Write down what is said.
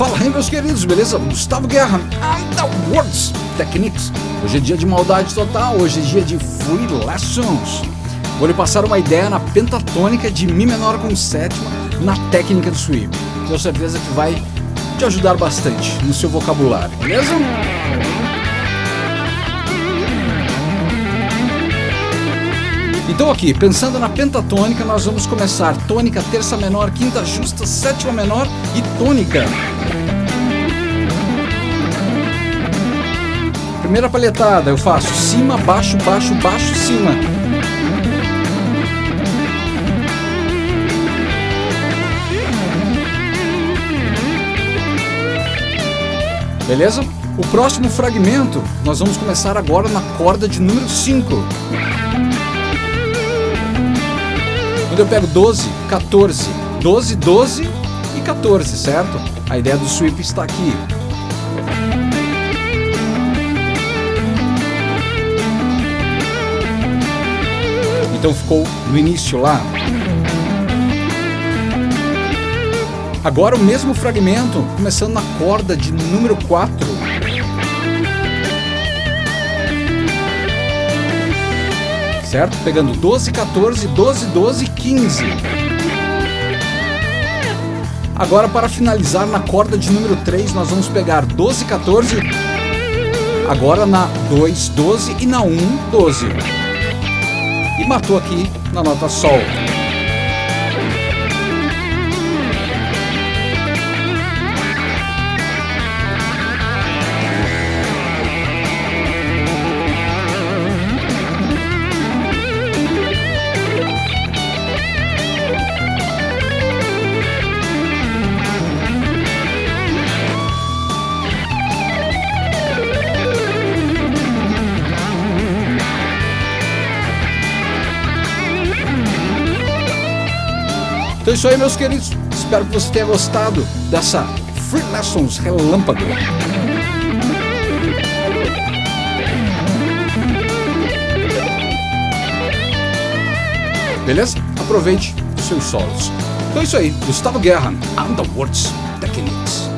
Fala aí meus queridos, beleza? Gustavo Guerra, Underworlds Techniques. Hoje é dia de maldade total, hoje é dia de Free Lessons. Vou lhe passar uma ideia na pentatônica de Mi menor com sétima na técnica do sweep. Tenho certeza que vai te ajudar bastante no seu vocabulário, beleza? Então aqui, pensando na pentatônica, nós vamos começar tônica, terça menor, quinta justa, sétima menor e tônica. Primeira palhetada, eu faço cima, baixo, baixo, baixo, cima. Beleza? O próximo fragmento, nós vamos começar agora na corda de número 5. Quando eu pego 12, 14, 12, 12 e 14, certo? A ideia do sweep está aqui. Então ficou no início lá. Agora o mesmo fragmento, começando na corda de número 4. Certo? Pegando 12, 14, 12, 12 e 15. Agora para finalizar na corda de número 3, nós vamos pegar 12, 14, agora na 2, 12 e na 1, 12 e matou aqui na nota Sol. Então é isso aí, meus queridos. Espero que você tenha gostado dessa Free Lessons Relâmpago. Beleza? Aproveite os seus solos. Então é isso aí. Gustavo Guerra, Underworlds Techniques.